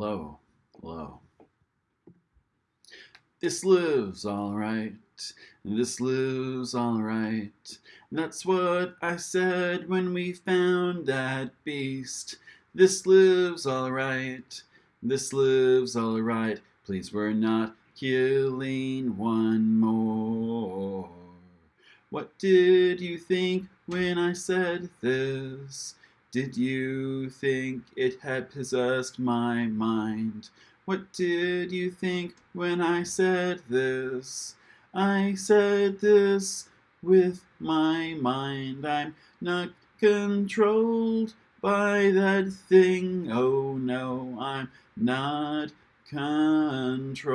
Hello, hello. This lives alright, this lives alright. That's what I said when we found that beast. This lives alright, this lives alright. Please, we're not killing one more. What did you think when I said this? Did you think it had possessed my mind? What did you think when I said this? I said this with my mind. I'm not controlled by that thing. Oh no, I'm not controlled.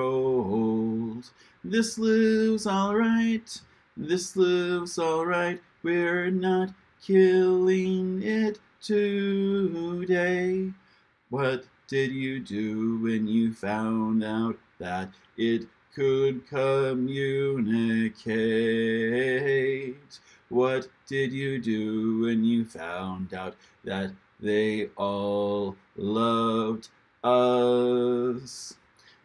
This lives alright. This lives alright. We're not killing it today. What did you do when you found out that it could communicate? What did you do when you found out that they all loved us?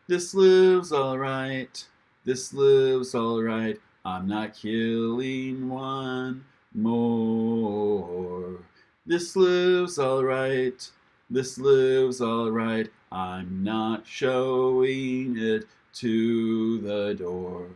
This lives alright, this lives alright. I'm not killing one more. This lives alright, this lives alright. I'm not showing it to the door.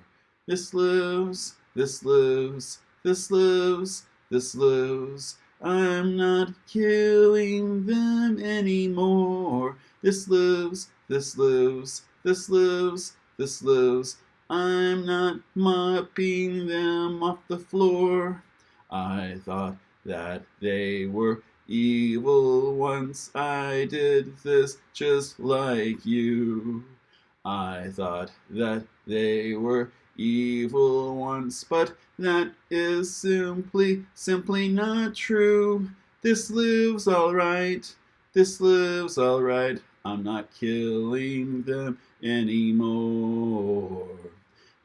This lives, this lives, this lives, this lives. I'm not killing them anymore. This lives, this lives, this lives, this lives. I'm not mopping them off the floor. I thought that they were evil once I did this just like you. I thought that they were evil once, but that is simply, simply not true. This lives alright, this lives alright. I'm not killing them anymore.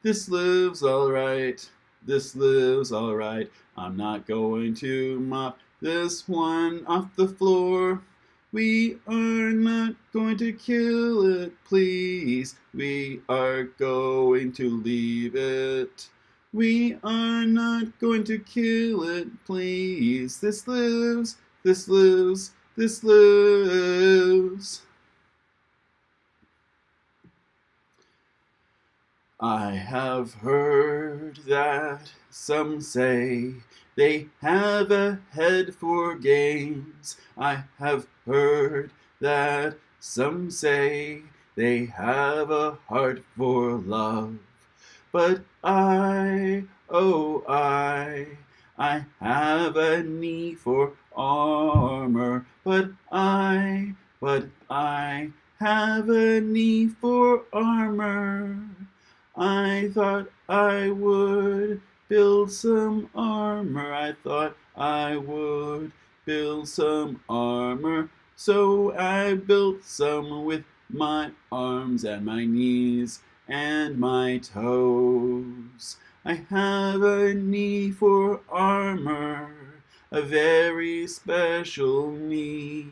This lives alright, this lives alright. I'm not going to mop this one off the floor. We are not going to kill it, please. We are going to leave it. We are not going to kill it, please. This lives, this lives, this lives. I have heard that some say they have a head for games. I have heard that some say they have a heart for love. But I, oh I, I have a knee for armor. But I, but I have a knee for armor. I thought I would build some armor. I thought I would build some armor. So I built some with my arms and my knees and my toes. I have a knee for armor, a very special knee.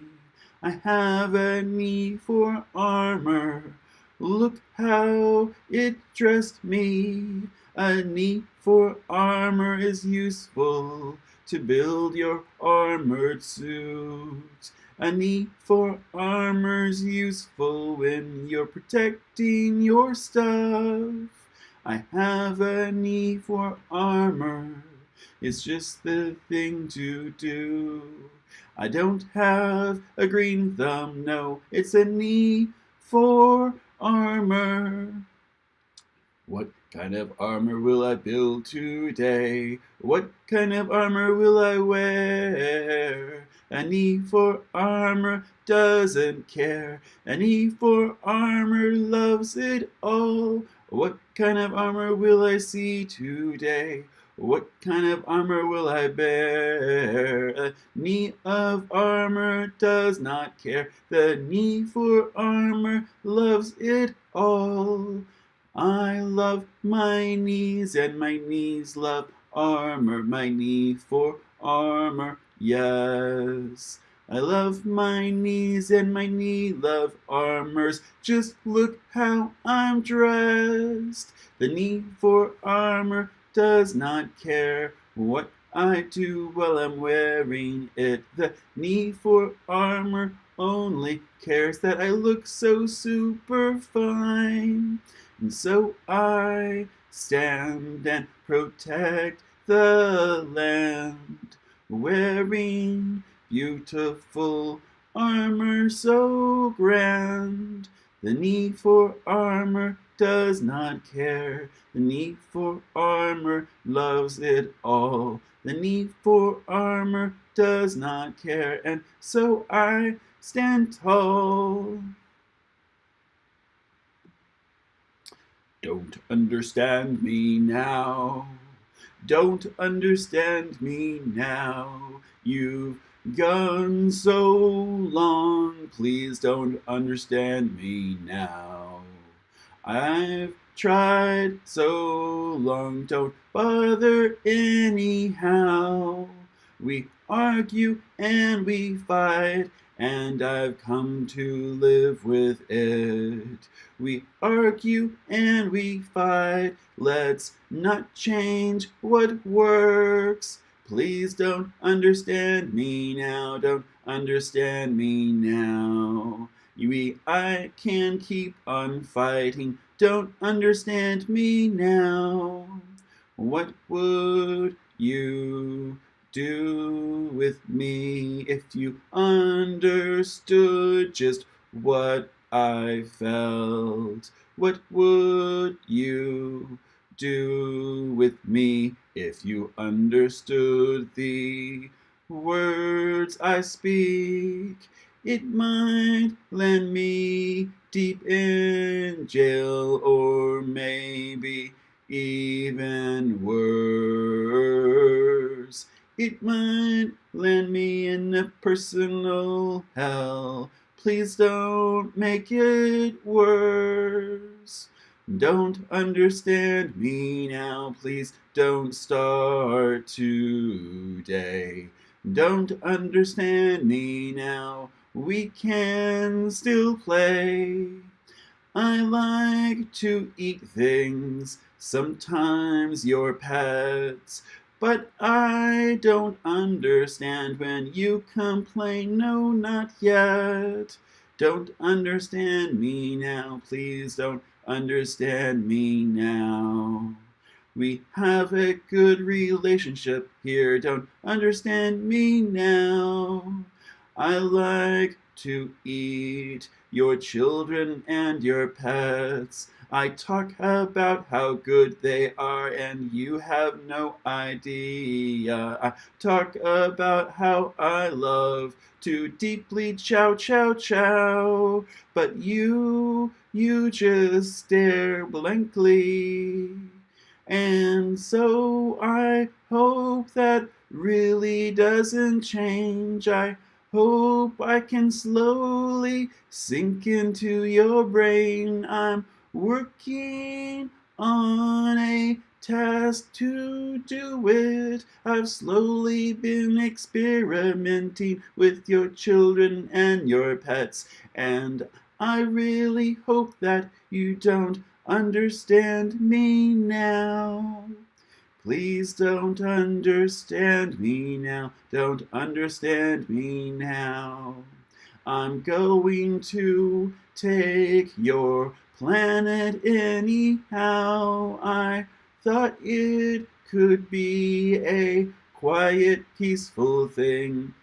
I have a knee for armor, Look how it dressed me. A knee for armor is useful to build your armored suit. A knee for armor's useful when you're protecting your stuff. I have a knee for armor. It's just the thing to do. I don't have a green thumb, no, it's a knee for armor. What kind of armor will I build today? What kind of armor will I wear? A knee for armor doesn't care. A knee for armor loves it all. What kind of armor will I see today? What kind of armor will I bear? A knee of armor does not care. The knee for armor loves it all. I love my knees and my knees love armor. My knee for armor, yes. I love my knees and my knee love armors. Just look how I'm dressed. The knee for armor does not care what I do while I'm wearing it. The knee for armor only cares that I look so super fine. And so I stand and protect the land, wearing beautiful armor so grand. The need for armor does not care. The need for armor loves it all. The need for armor does not care. And so I stand tall. Don't understand me now. Don't understand me now. You've gone so long. Please don't understand me now. I've tried so long. Don't bother anyhow. We argue and we fight and I've come to live with it. We argue and we fight, let's not change what works. Please don't understand me now, don't understand me now. We, I can keep on fighting, don't understand me now. What would you do with me if you understood just what I felt? What would you do with me if you understood the words I speak? It might land me deep in jail or maybe even worse. It might land me in a personal hell. Please don't make it worse. Don't understand me now, please don't start today. Don't understand me now, we can still play. I like to eat things, sometimes your pets, but I don't understand when you complain, no, not yet. Don't understand me now, please don't understand me now. We have a good relationship here, don't understand me now. I like to eat your children and your pets. I talk about how good they are and you have no idea. I talk about how I love to deeply chow chow chow. But you, you just stare blankly. And so I hope that really doesn't change. I hope I can slowly sink into your brain. I'm working on a task to do it. I've slowly been experimenting with your children and your pets, and I really hope that you don't understand me now. Please don't understand me now, don't understand me now. I'm going to take your planet anyhow. I thought it could be a quiet, peaceful thing.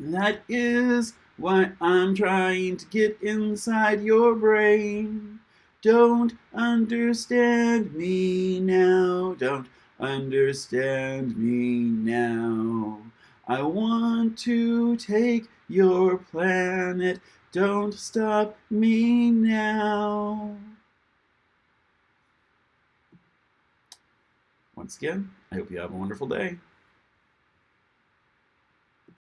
That is why I'm trying to get inside your brain. Don't understand me now, don't understand me now. I want to take your planet don't stop me now. Once again, I hope you have a wonderful day.